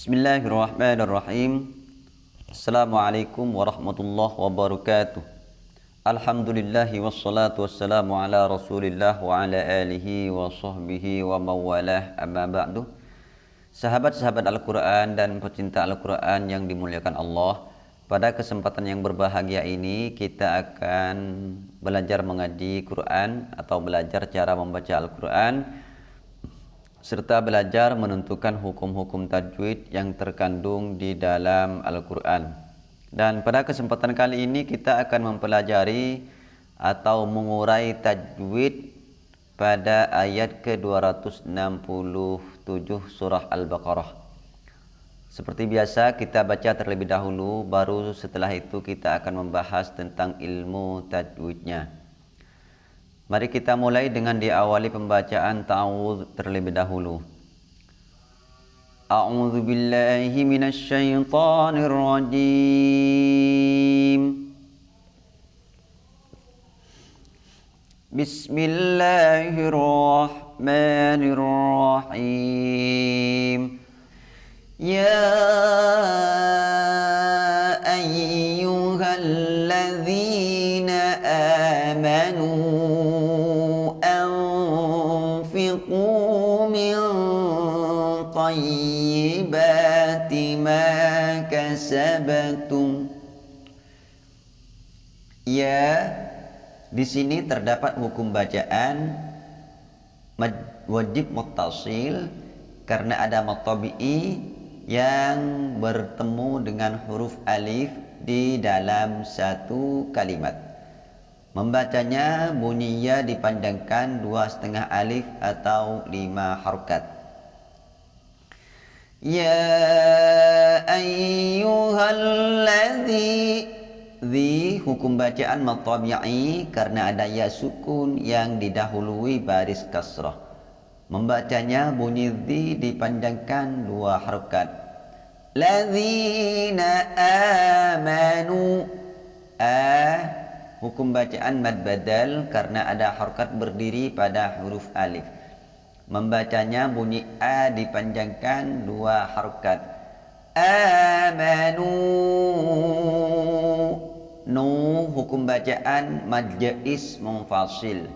Bismillahirrahmanirrahim. Assalamualaikum warahmatullahi wabarakatuh. Alhamdulillahi wassalatu wassalamu ala rasulillah wa ala alihi wa sahbihi wa mawalah. Amma ba'du. Sahabat-sahabat Al-Quran dan pecinta Al-Quran yang dimuliakan Allah Pada kesempatan yang berbahagia ini kita akan belajar mengaji Quran atau belajar cara membaca Al-Quran serta belajar menentukan hukum-hukum tajwid yang terkandung di dalam Al-Quran. Dan pada kesempatan kali ini kita akan mempelajari atau mengurai tajwid pada ayat ke-267 surah Al-Baqarah. Seperti biasa kita baca terlebih dahulu baru setelah itu kita akan membahas tentang ilmu tajwidnya. Mari kita mulai dengan diawali pembacaan ta'awudz terlebih dahulu. A'udzu billahi minasy syaithanir rajim. Bismillahirrahmanirrahim. يا Ya, di sini terdapat hukum bacaan wajib muttasil karena ada matabi'i yang bertemu dengan huruf alif di dalam satu kalimat. Membacanya bunyinya dipandangkan dua setengah alif atau lima harokat. Ya ayyuhalladzi Di hukum bacaan matabi'i karena ada ya sukun yang didahului baris kasrah. Membacanya bunyi di dipanjangkan dua harokat. Ladzina amanu. A hukum bacaan mad badal karena ada harakat berdiri pada huruf alif. Membacanya bunyi a dipanjangkan dua harakat amanu nu hukum bacaan mad jais munfasil.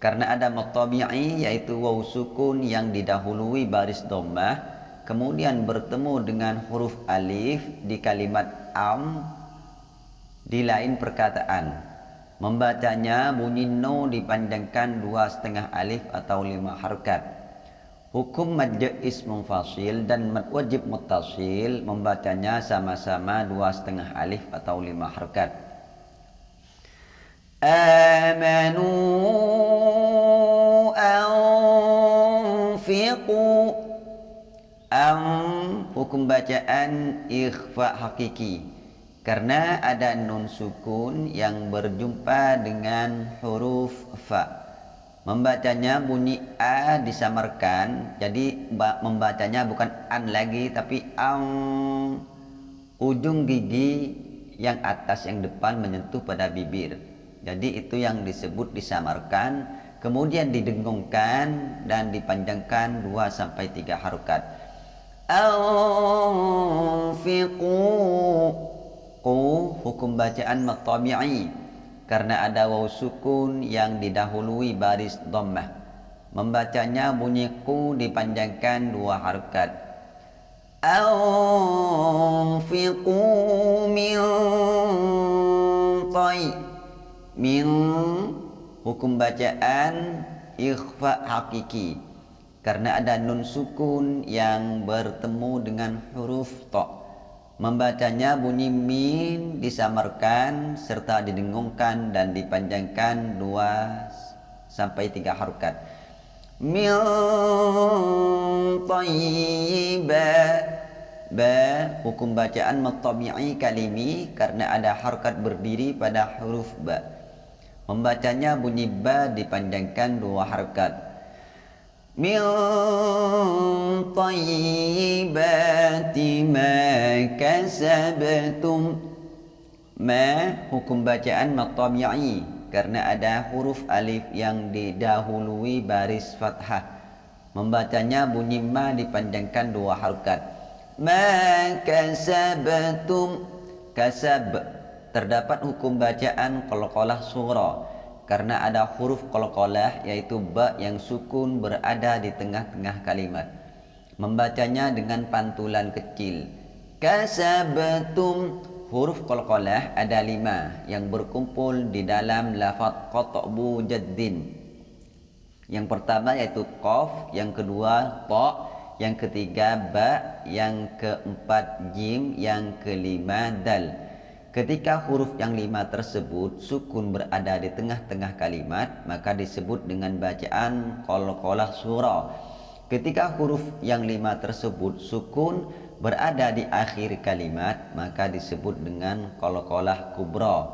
Karena ada matabi'i yaitu waw sukun yang didahului baris dhammah kemudian bertemu dengan huruf alif di kalimat am di lain perkataan. Membacanya bunyi no dipanjangkan dua setengah alif atau lima harkat hukum mad ism fasil dan wajib mutasil membacanya sama-sama dua setengah alif atau lima harkat. Amanu anfiqu. Am hukum bacaan ikhfa hakiki. Karena ada nun sukun yang berjumpa dengan huruf fa. Membacanya bunyi a disamarkan, jadi membacanya bukan an lagi tapi ang. Ujung gigi yang atas yang depan menyentuh pada bibir. Jadi itu yang disebut disamarkan, kemudian didengungkan dan dipanjangkan 2 sampai 3 harokat. Anfiqu. Qu hukum bacaan matabi'i karena ada waw sukun yang didahului baris dhammah. Membacanya bunyi ku dipanjangkan dua harakat anfiqu min tay. Min hukum bacaan ikhfa hakiki. Karena ada nun sukun yang bertemu dengan huruf to. Membacanya bunyi min disamarkan serta didengungkan dan dipanjangkan dua sampai tiga harokat. Min tayyiba ba hukum bacaan matabi'i kalimi karena ada harokat berdiri pada huruf ba. Membacanya bunyi ba dipanjangkan dua harokat min tayyibati ma kasabtum. Ma hukum bacaan matabi'i karena ada huruf alif yang didahului baris fathah. Membacanya bunyi ma dipanjangkan dua harokat. Ma kasabtum kasab. Terdapat hukum bacaan qalqalah surah karena ada huruf qalqalah yaitu ba yang sukun berada di tengah-tengah kalimat. Membacanya dengan pantulan kecil. Kasabtum. Huruf qalqalah ada lima yang berkumpul di dalam lafaz qat'bu jaddin. Yang pertama yaitu qaf yang kedua ta yang ketiga ba yang keempat jim yang kelima dal Ketika huruf yang lima tersebut sukun berada di tengah-tengah kalimat maka disebut dengan bacaan qalqalah surah. Ketika huruf yang lima tersebut sukun berada di akhir kalimat maka disebut dengan qalqalah kubra.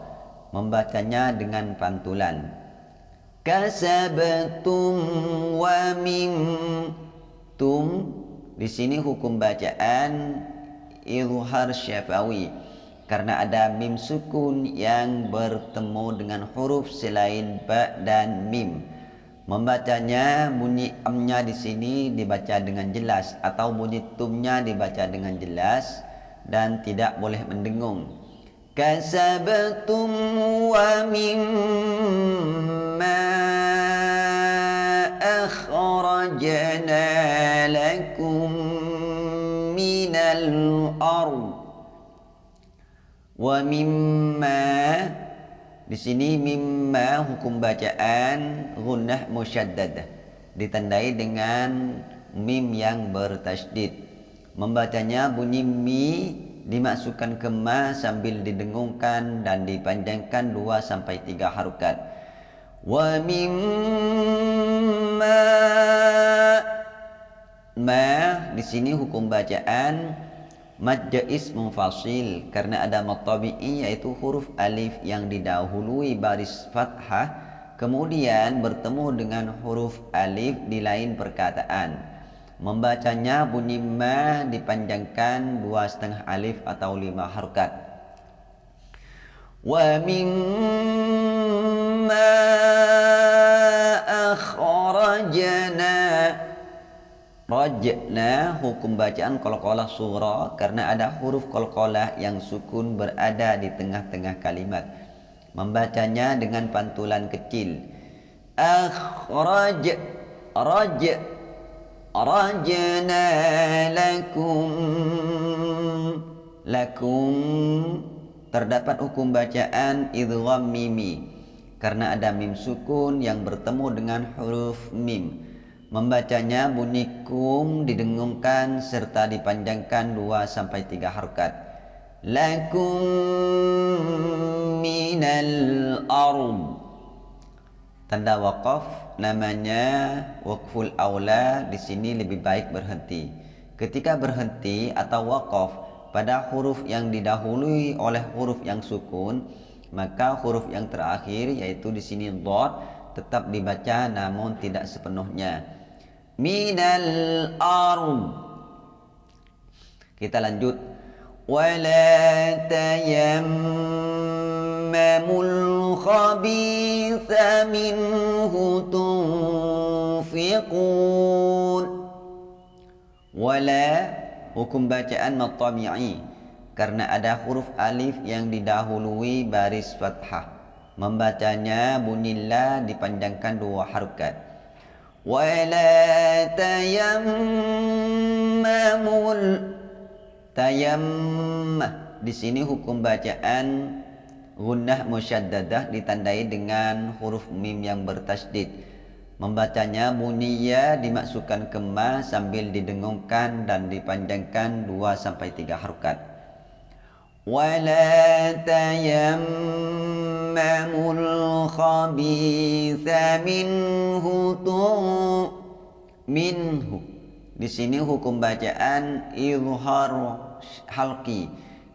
Membacanya dengan pantulan. Kasabtum wa mim tum di sini hukum bacaan izhar syafawi karena ada mim sukun yang bertemu dengan huruf selain ba dan mim. Membacanya bunyi amnya di sini dibaca dengan jelas atau bunyi tumnya dibaca dengan jelas dan tidak boleh mendengung. Kasabtum wa mimma wa mimma di sini mimma hukum bacaan gunnah musyaddadah ditandai dengan mim yang bertasydid. Membacanya bunyi mi dimasukkan ke ma sambil didengungkan dan dipanjangkan 2 sampai 3 harokat. Wa mimma ma di sini hukum bacaan Mad jais mufasil karena ada mad tabi'i yaitu huruf alif yang didahului baris fathah kemudian bertemu dengan huruf alif di lain perkataan. Membacanya bunyi ma dipanjangkan dua setengah alif atau lima harokat. Wa mimma akhrajna Rajna hukum bacaan qalqalah surah karena ada huruf qalqalah yang sukun berada di tengah-tengah kalimat. Membacanya dengan pantulan kecil. Akhraj raj rajna lakum lakum terdapat hukum bacaan idgham mimi karena ada mim sukun yang bertemu dengan huruf mim Membacanya bunyi kum didengungkan serta dipanjangkan 2 sampai 3 harokat. Lakum minal ard. Tanda wakaf namanya wakful aula di sini lebih baik berhenti. Ketika berhenti atau wakaf pada huruf yang didahului oleh huruf yang sukun, maka huruf yang terakhir yaitu di sini dot tetap dibaca namun tidak sepenuhnya minal ard kita lanjut. Wala tayammamul khabitha minhu tunfiqun. Wala hukum bacaan matabi'i karena ada huruf alif yang didahului baris fathah. Membacanya bunyilah dipanjangkan dua harokat ولا تيمموا tayammah di sini hukum bacaan gunnah musyaddadah ditandai dengan huruf mim yang bertasdid membacanya bunyiya dimasukkan ke ma sambil didengungkan dan dipanjangkan 2 sampai 3 harokat wala tayammamul minhu di sini hukum bacaan izhar halqi.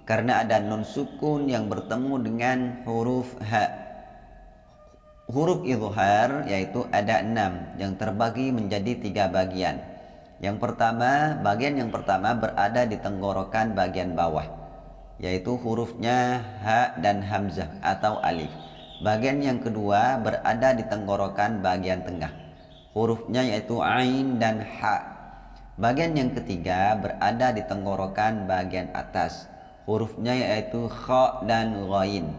Karena ada nun sukun yang bertemu dengan huruf ha huruf izhar yaitu ada enam yang terbagi menjadi tiga bagian. Yang pertama bagian yang pertama berada di tenggorokan bagian bawah yaitu hurufnya ha dan hamzah atau alif. Bagian yang kedua berada di tenggorokan bagian tengah. Hurufnya yaitu ain dan ha. Bagian yang ketiga berada di tenggorokan bagian atas. Hurufnya yaitu kha dan ghain.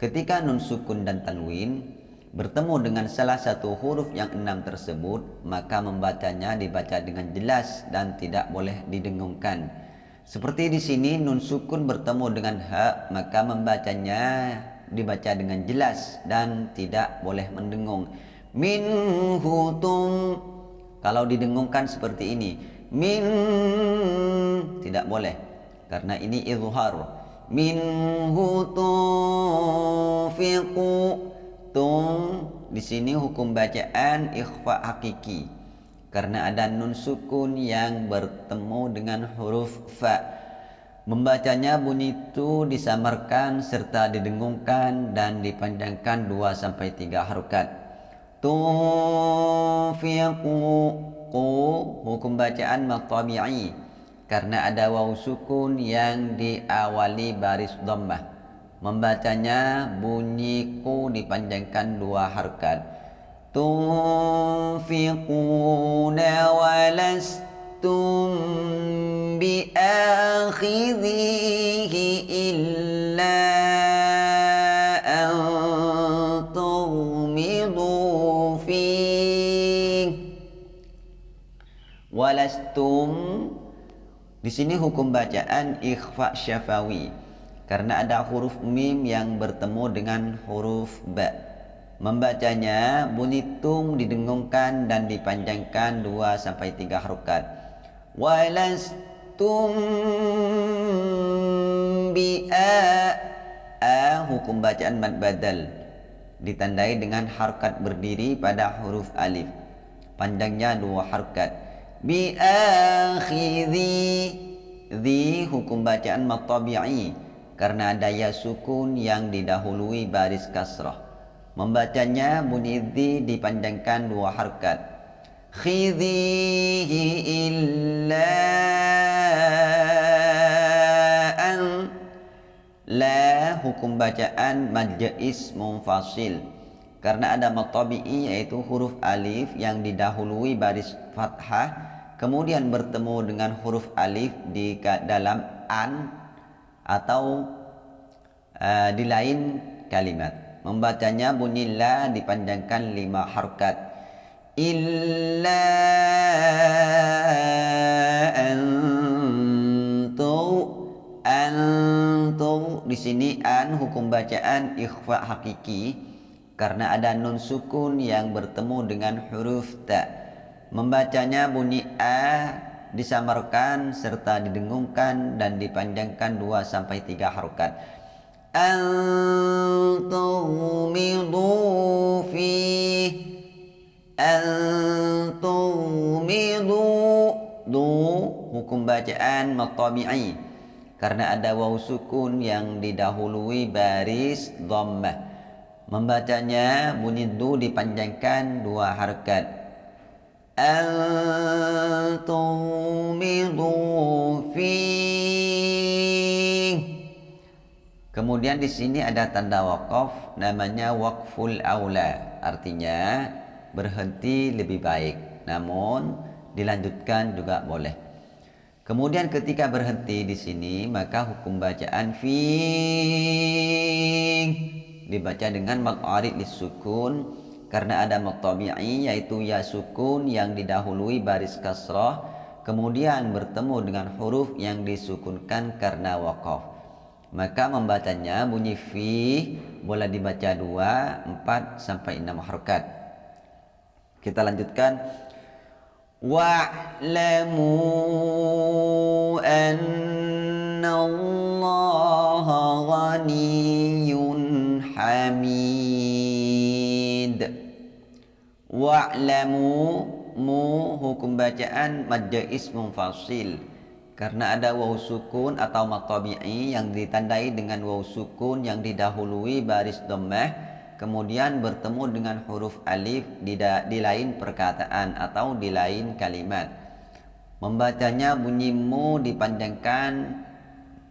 Ketika nun sukun dan tanwin bertemu dengan salah satu huruf yang enam tersebut, maka membacanya dibaca dengan jelas dan tidak boleh didengungkan. Seperti di sini nun sukun bertemu dengan ha, maka membacanya dibaca dengan jelas dan tidak boleh mendengung. Min hutum kalau didengungkan seperti ini, min tidak boleh karena ini izhar. Min hutufiqu tung di sini hukum bacaan ikhfa hakiki karena ada nun sukun yang bertemu dengan huruf fa. Membacanya bunyi itu disamarkan serta didengungkan dan dipanjangkan 2 sampai 3 harokat. Tunfiqu qu hukum bacaan matabi'i. Karena ada waw sukun yang diawali baris dhammah. Membacanya bunyi ku dipanjangkan dua tunfiquna walastum biakhidhihi illa walastum di sini hukum bacaan ikhfa syafawi karena ada huruf mim yang bertemu dengan huruf ba. Membacanya bunyi didengungkan dan dipanjangkan 2 sampai 3 harokat. Walastum bi a, hukum bacaan mad badal. Ditandai dengan harkat berdiri pada huruf alif. Panjangnya dua harkat bi akhidhi di hukum bacaan matabi'i. Karena ada ya sukun yang didahului baris kasrah membacanya bunyi di dipanjangkan dua harkat. Khidhihi illa an. La hukum bacaan majais munfasil. Karena ada matabi'i yaitu huruf alif yang didahului baris fathah kemudian bertemu dengan huruf alif di dalam an atau uh, di lain kalimat membacanya bunyi la dipanjangkan lima harkat. Illa antu antu di sini an hukum bacaan ikhfa hakiki. Karena ada nun sukun yang bertemu dengan huruf ta. Membacanya bunyi A disamarkan serta didengungkan dan dipanjangkan 2 sampai 3 harokat. Antumidu fi Antumidu Du hukum bacaan matabi'i karena ada waw sukun yang didahului baris dhammah. Membacanya bunyi du dipanjangkan dua harkat أن Kemudian di sini ada tanda wakaf namanya wakful aula. Artinya berhenti lebih baik. Namun dilanjutkan juga boleh. Kemudian ketika berhenti di sini maka hukum bacaan fi dibaca dengan maq'arid lisukun karena ada maqtabi'i yaitu ya sukun yang didahului baris kasrah. Kemudian bertemu dengan huruf yang disukunkan karena waqaf maka membacanya bunyi fi boleh dibaca 2, 4 sampai 6 harokat. Kita lanjutkan. Wa'lamu anna Allah ghaniyun hamid. Wa'lamu mu hukum bacaan mad ism fasil karena ada waw sukun atau matabi'i yang ditandai dengan waw sukun yang didahului baris dhammah kemudian bertemu dengan huruf alif di, di lain perkataan atau di lain kalimat. Membacanya bunyi mu dipanjangkan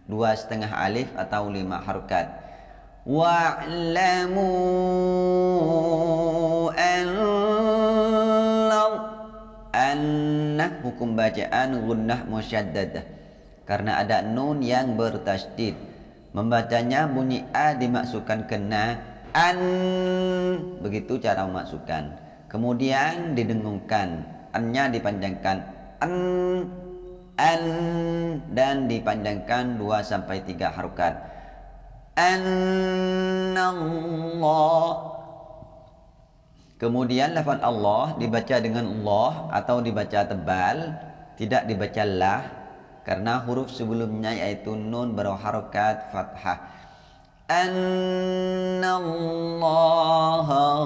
dua setengah alif atau lima harokat. Wa'lamu an hukum bacaan gunnah musyaddadah. Karena ada nun yang bertasydid membacanya bunyi a dimasukkan kena an. Begitu cara memasukkan. Kemudian didengungkan. Annya dipanjangkan an. An. Dan dipanjangkan 2 sampai 3 harokat. Allah Kemudian lafaz Allah dibaca dengan Allah atau dibaca tebal, tidak dibaca lah karena huruf sebelumnya yaitu nun berharokat fathah. Annallaha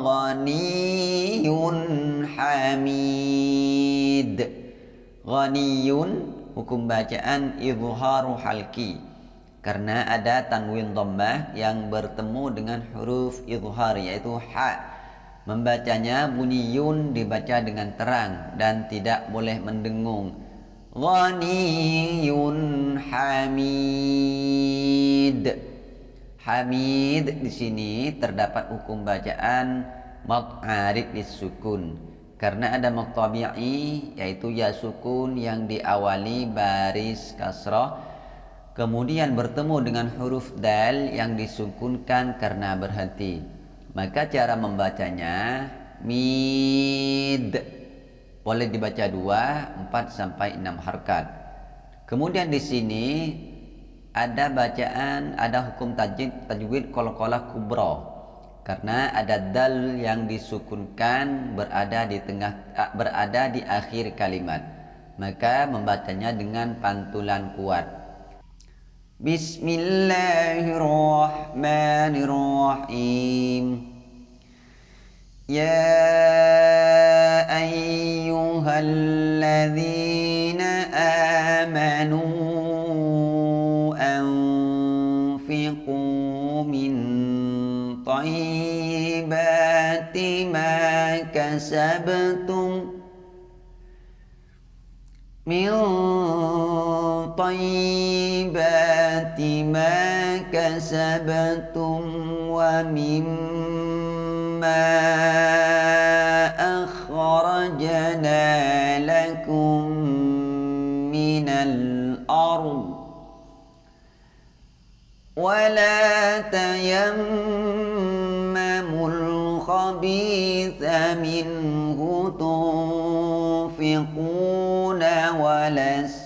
ghaniyun hamid. Ghaniyun hukum bacaan izharu halki karena ada tanwin dhammah yang bertemu dengan huruf izhar yaitu ha Membacanya bunyi yun dibaca dengan terang dan tidak boleh mendengung. Ghaniyun hamid. Hamid di sini terdapat hukum bacaan mad arid disukun karena ada mad tabi'i yaitu ya sukun yang diawali baris kasrah kemudian bertemu dengan huruf dal yang disukunkan karena berhenti maka cara membacanya mid. Boleh dibaca dua, empat sampai enam harkat. Kemudian di sini ada bacaan, ada hukum tajwid tajwid kolokolah kubro. Karena ada dal yang disukunkan berada di tengah berada di akhir kalimat. Maka membacanya dengan pantulan kuat Bismillahirrahmanirrahim يا أيها الذين آمنوا أنفقوا من طيبات ما كسبتم. من طيبات ما كسبتم ومما أخرجنا لكم من الأرض ولا تيمموا الخبيث منه تنفقون ولستم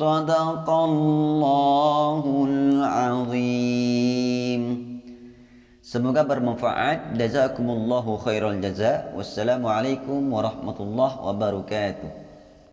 صدق الله العظيم Semoga bermanfaat. Jazakumullahu khairal jaza. Wassalamualaikum warahmatullahi wabarakatuh.